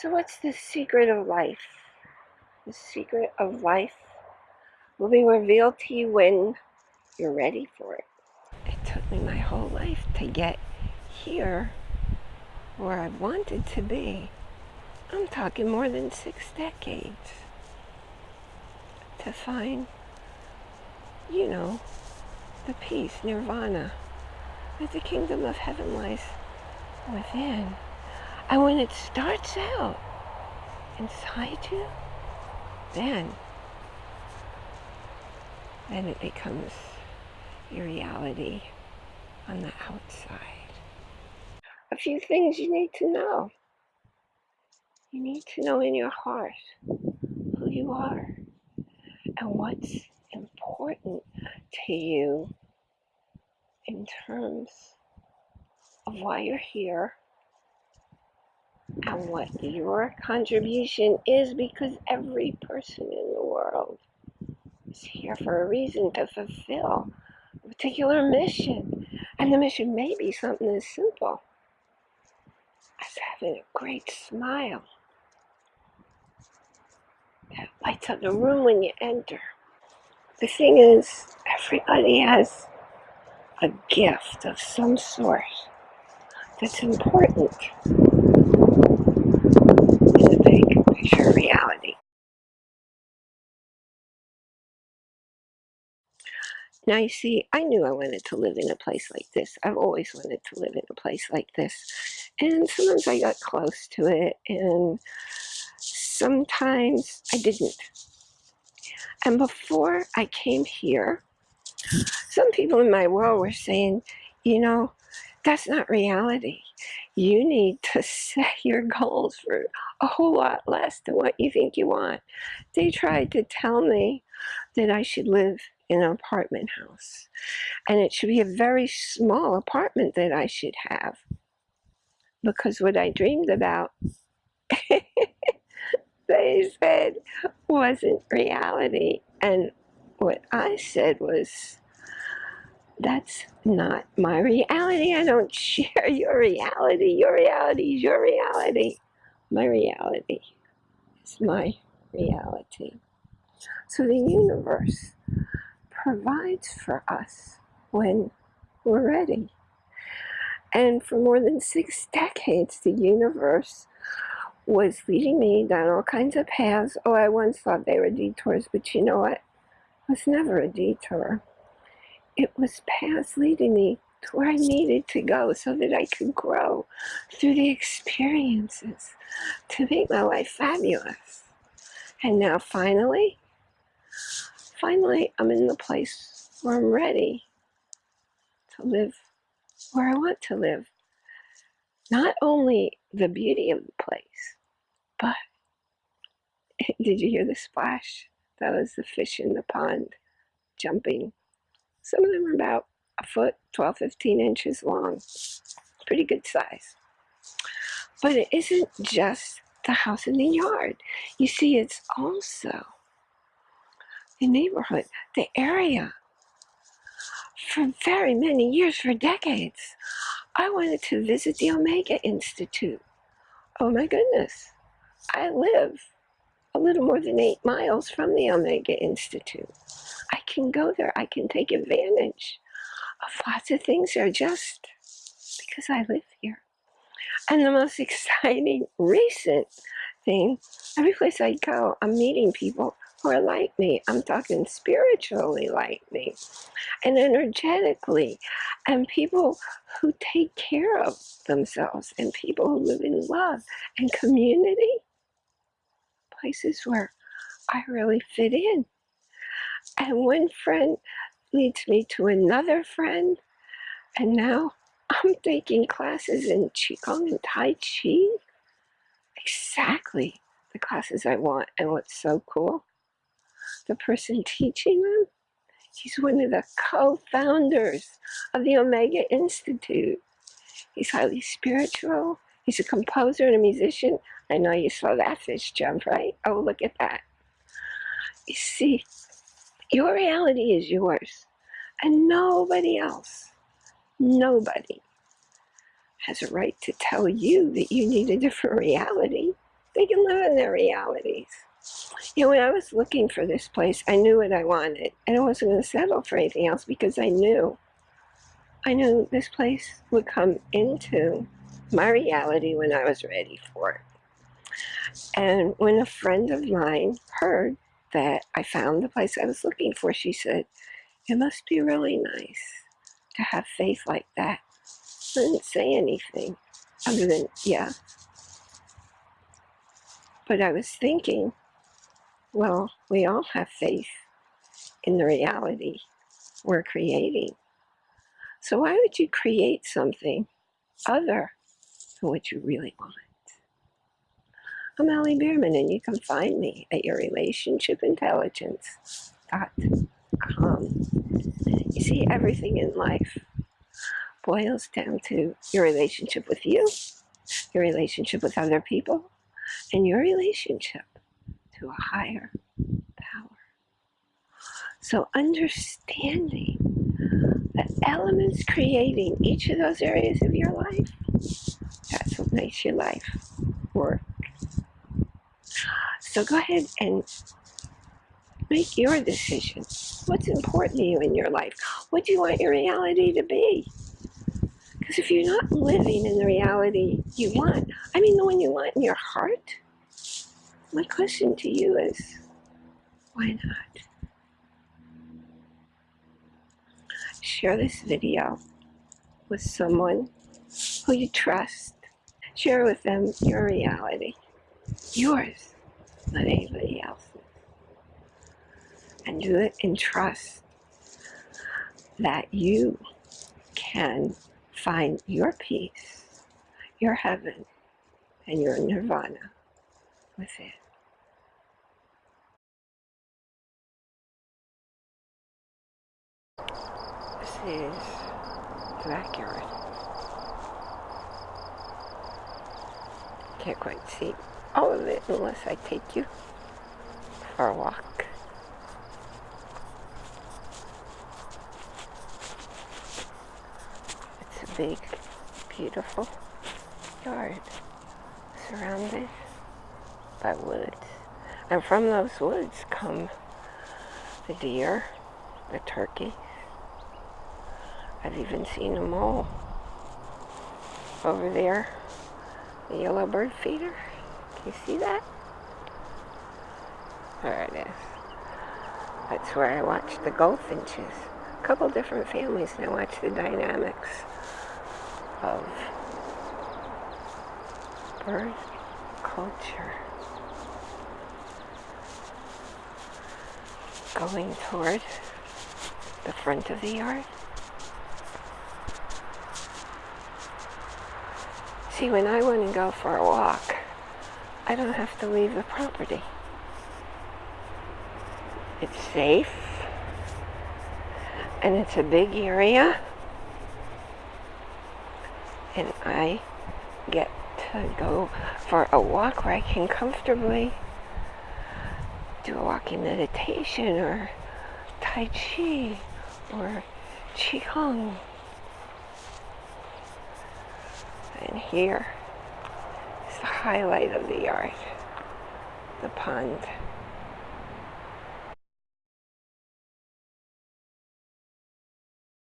So, what's the secret of life? The secret of life will be revealed to you when you're ready for it. It took me my whole life to get here where I wanted to be. I'm talking more than six decades to find, you know, the peace, nirvana, that the kingdom of heaven lies within. And when it starts out inside you, then, then it becomes your reality on the outside. A few things you need to know. You need to know in your heart who you are and what's important to you in terms of why you're here and what your contribution is because every person in the world is here for a reason to fulfill a particular mission. And the mission may be something as simple as having a great smile that lights up the room when you enter. The thing is, everybody has a gift of some sort that's important in the big picture reality. Now, you see, I knew I wanted to live in a place like this. I've always wanted to live in a place like this. And sometimes I got close to it, and sometimes I didn't. And before I came here, some people in my world were saying, you know, that's not reality. You need to set your goals for a whole lot less than what you think you want. They tried to tell me that I should live in an apartment house and it should be a very small apartment that I should have because what I dreamed about, they said, wasn't reality. And what I said was, that's not my reality. I don't share your reality. Your reality is your reality. My reality is my reality. So the universe provides for us when we're ready. And for more than six decades, the universe was leading me down all kinds of paths. Oh, I once thought they were detours, but you know what? It was never a detour. It was paths leading me to where I needed to go so that I could grow through the experiences to make my life fabulous. And now finally, finally, I'm in the place where I'm ready to live where I want to live. Not only the beauty of the place, but did you hear the splash? That was the fish in the pond jumping. Some of them are about a foot, 12, 15 inches long. Pretty good size. But it isn't just the house in the yard. You see, it's also the neighborhood, the area. For very many years, for decades, I wanted to visit the Omega Institute. Oh my goodness. I live a little more than eight miles from the Omega Institute. Can go there. I can take advantage of lots of things there just because I live here. And the most exciting recent thing, every place I go, I'm meeting people who are like me. I'm talking spiritually like me and energetically, and people who take care of themselves, and people who live in love and community. Places where I really fit in. And one friend leads me to another friend, and now I'm taking classes in Qigong and Tai Chi. Exactly the classes I want. And what's so cool? The person teaching them, he's one of the co-founders of the Omega Institute. He's highly spiritual. He's a composer and a musician. I know you saw that fish jump, right? Oh, look at that. You see, your reality is yours, and nobody else, nobody has a right to tell you that you need a different reality They can live in their realities. You know, when I was looking for this place, I knew what I wanted, and I wasn't going to settle for anything else because I knew, I knew this place would come into my reality when I was ready for it. And when a friend of mine heard that I found the place I was looking for, she said, it must be really nice to have faith like that. I didn't say anything other than, yeah. But I was thinking, well, we all have faith in the reality we're creating. So why would you create something other than what you really want? I'm Allie Bierman, and you can find me at yourrelationshipintelligence.com. You see, everything in life boils down to your relationship with you, your relationship with other people, and your relationship to a higher power. So understanding the elements creating each of those areas of your life, that's what makes your life work. So go ahead and make your decision. What's important to you in your life? What do you want your reality to be? Because if you're not living in the reality you want, I mean the one you want in your heart, my question to you is, why not? Share this video with someone who you trust. Share with them your reality, yours, not anybody else's. And do it in trust that you can find your peace, your heaven, and your nirvana with it. This is the backyard. Can't quite see all of it unless I take you for a walk. It's a big, beautiful yard surrounded by woods. And from those woods come the deer, the turkey. I've even seen a mole over there, the yellow bird feeder. You see that? There it is. That's where I watch the goldfinches. A couple different families and I watch the dynamics of bird culture. Going toward the front of the yard. See, when I want to go for a walk, I don't have to leave the property. It's safe, and it's a big area, and I get to go for a walk where I can comfortably do a walking meditation or Tai Chi or Qigong. And here the highlight of the yard, the pond.